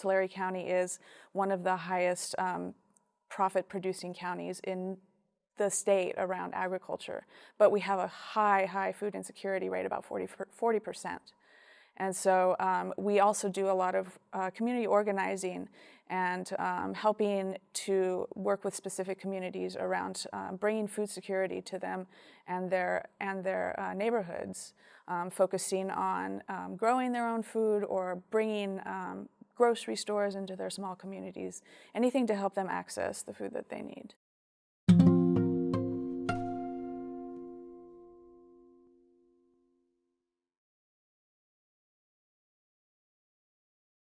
Tulare County is one of the highest um, profit producing counties in the state around agriculture, but we have a high, high food insecurity rate, about 40, 40%. And so um, we also do a lot of uh, community organizing and um, helping to work with specific communities around um, bringing food security to them and their, and their uh, neighborhoods, um, focusing on um, growing their own food or bringing um, grocery stores into their small communities, anything to help them access the food that they need.